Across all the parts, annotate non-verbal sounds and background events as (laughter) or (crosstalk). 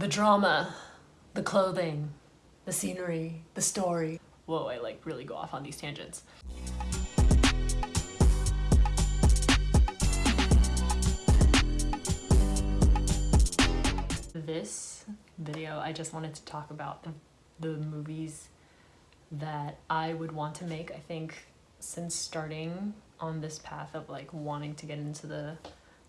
The drama, the clothing, the scenery, the story. Whoa, I like really go off on these tangents. This video, I just wanted to talk about the, the movies that I would want to make. I think since starting on this path of like wanting to get into the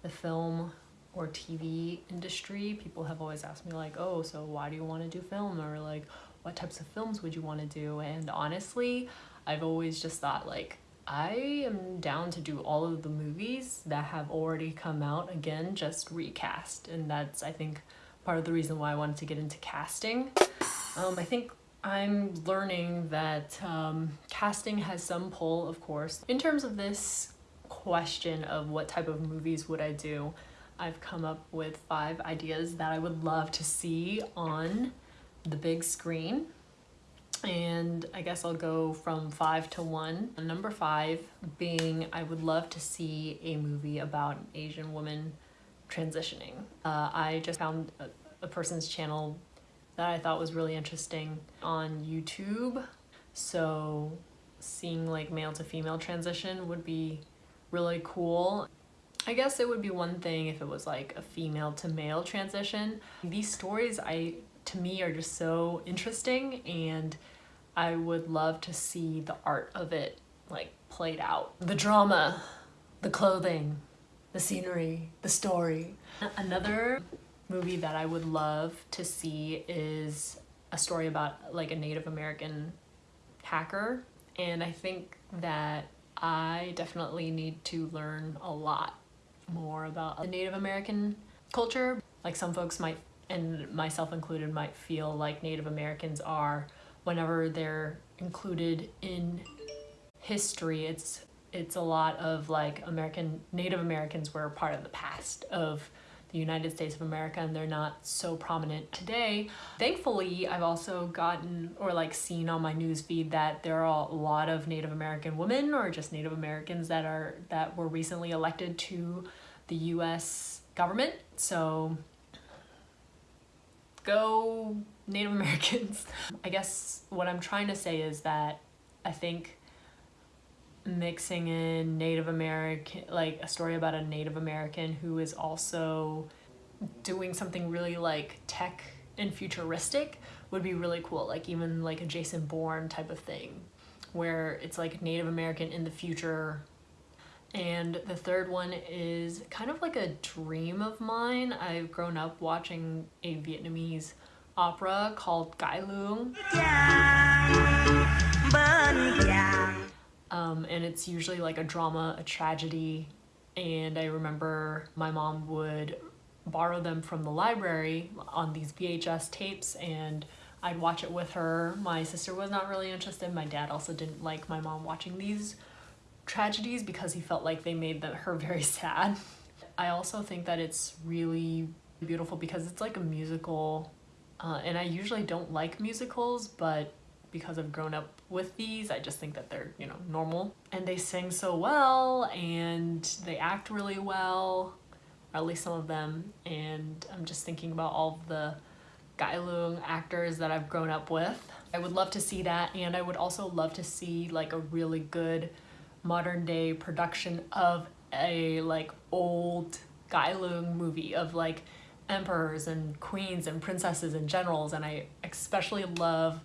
the film or TV industry, people have always asked me like, "Oh, so why do you want to do film?" or like, "What types of films would you want to do?" And honestly, I've always just thought like I am down to do all of the movies that have already come out again, just recast. And that's, I think, part of the reason why I wanted to get into casting. Um, I think I'm learning that um, casting has some pull, of course. In terms of this question of what type of movies would I do, I've come up with five ideas that I would love to see on the big screen. And I guess I'll go from five to one. Number five being I would love to see a movie about an Asian woman transitioning. Uh, I just found a, a person's channel that I thought was really interesting on YouTube. So seeing like male to female transition would be really cool. I guess it would be one thing if it was like a female to male transition. These stories I to me are just so interesting and I would love to see the art of it like played out. The drama, the clothing, the scenery, the story. Another movie that I would love to see is a story about like a Native American hacker and I think that I definitely need to learn a lot more about the Native American culture. Like some folks might, and myself included, might feel like Native Americans are, whenever they're included in history, it's it's a lot of like American, Native Americans were part of the past of the United States of America and they're not so prominent today. Thankfully, I've also gotten or like seen on my news feed that there are a lot of Native American women or just Native Americans that are that were recently elected to the US government. So go Native Americans. (laughs) I guess what I'm trying to say is that I think mixing in Native American, like a story about a Native American who is also doing something really like tech and futuristic would be really cool. Like even like a Jason Bourne type of thing where it's like Native American in the future. And the third one is kind of like a dream of mine. I've grown up watching a Vietnamese opera called Cải Lương. Um, and it's usually like a drama, a tragedy. And I remember my mom would borrow them from the library on these VHS tapes and I'd watch it with her. My sister was not really interested. My dad also didn't like my mom watching these tragedies because he felt like they made the, her very (laughs) sad. I also think that it's really beautiful because it's like a musical uh, and I usually don't like musicals but because I've grown up with these. I just think that they're, you know, normal. And they sing so well and they act really well, or at least some of them. And I'm just thinking about all the Cải Lương actors that I've grown up with. I would love to see that and I would also love to see like a really good modern day production of a like old Cải Lương movie of like emperors and queens and princesses and generals and I especially love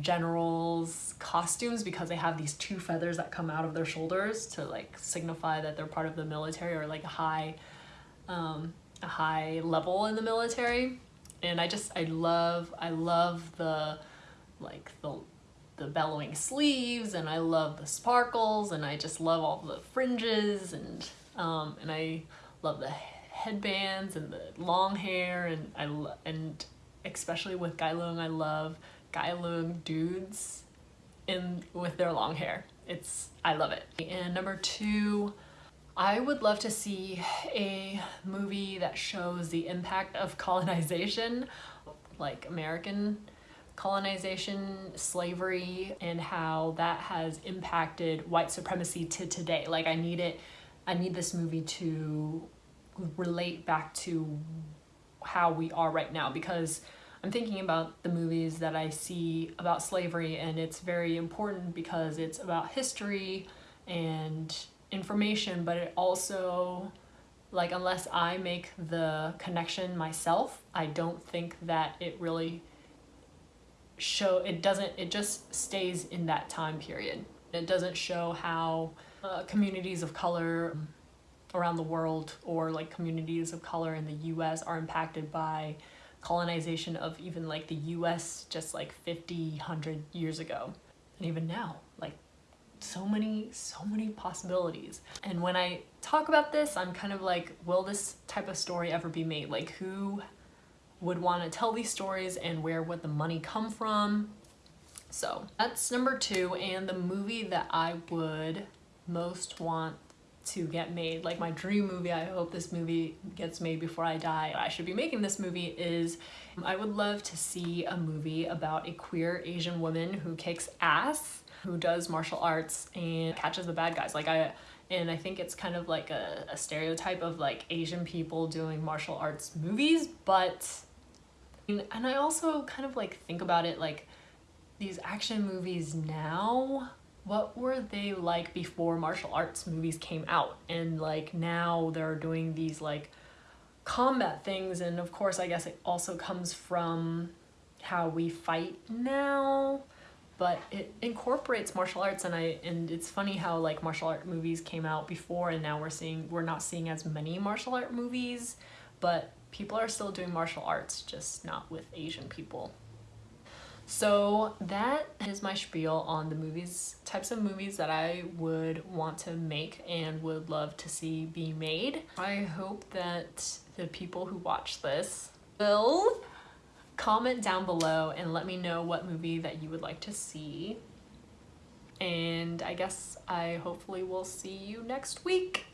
generals costumes because they have these two feathers that come out of their shoulders to like signify that they're part of the military or like a high um, a high level in the military. And I just I love I love the like the the bellowing sleeves and I love the sparkles and I just love all the fringes and um, and I love the headbands and the long hair and I and especially with Cải Lương I love Lương dudes in with their long hair. It's, I love it. And number two, I would love to see a movie that shows the impact of colonization, like American colonization, slavery, and how that has impacted white supremacy to today. Like I need it, I need this movie to relate back to how we are right now because I'm thinking about the movies that I see about slavery and it's very important because it's about history and information but it also like unless I make the connection myself I don't think that it really show it doesn't it just stays in that time period. It doesn't show how uh, communities of color around the world or like communities of color in the US are impacted by colonization of even like the US just like 50 100 years ago. And even now like so many so many possibilities. And when I talk about this I'm kind of like will this type of story ever be made? Like who would want to tell these stories and where would the money come from? So that's number two and the movie that I would most want to get made. Like my dream movie I hope this movie gets made before I die I should be making this movie is I would love to see a movie about a queer Asian woman who kicks ass who does martial arts and catches the bad guys. Like I and I think it's kind of like a, a stereotype of like Asian people doing martial arts movies but and I also kind of like think about it like these action movies now what were they like before martial arts movies came out? And like now they're doing these like combat things and of course I guess it also comes from how we fight now but it incorporates martial arts and I and it's funny how like martial art movies came out before and now we're seeing we're not seeing as many martial art movies but people are still doing martial arts just not with Asian people so that is my spiel on the movies, types of movies that I would want to make and would love to see be made. I hope that the people who watch this will comment down below and let me know what movie that you would like to see. And I guess I hopefully will see you next week.